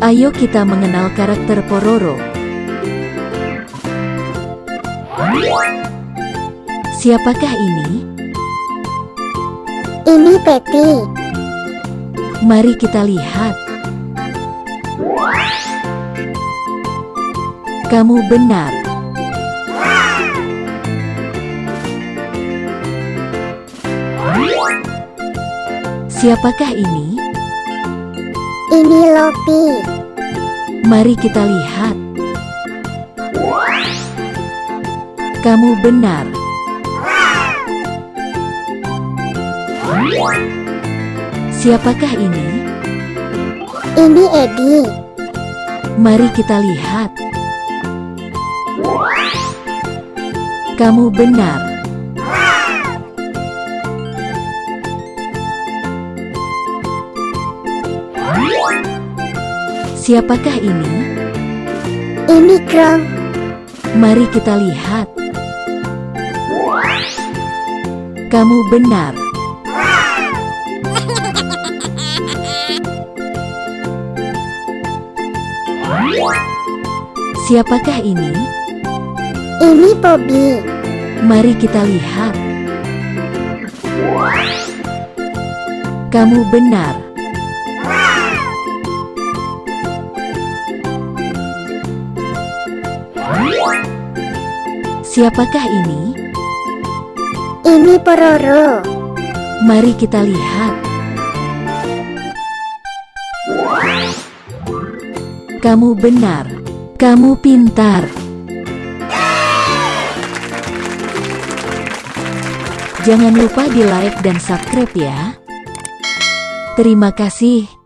Ayo kita mengenal karakter Pororo. Siapakah ini? Ini Betty. Mari kita lihat. Kamu benar. Siapakah ini? Ini Lopi. Mari kita lihat. Kamu benar. Siapakah ini? Ini Edi. Mari kita lihat. Kamu benar. Siapakah ini? Ini Krong. Mari kita lihat. Kamu benar. Siapakah ini? Ini Bobby. Mari kita lihat. Kamu benar. Siapakah ini? Ini Pororo. Mari kita lihat. Kamu benar. Kamu pintar. Jangan lupa di like dan subscribe ya. Terima kasih.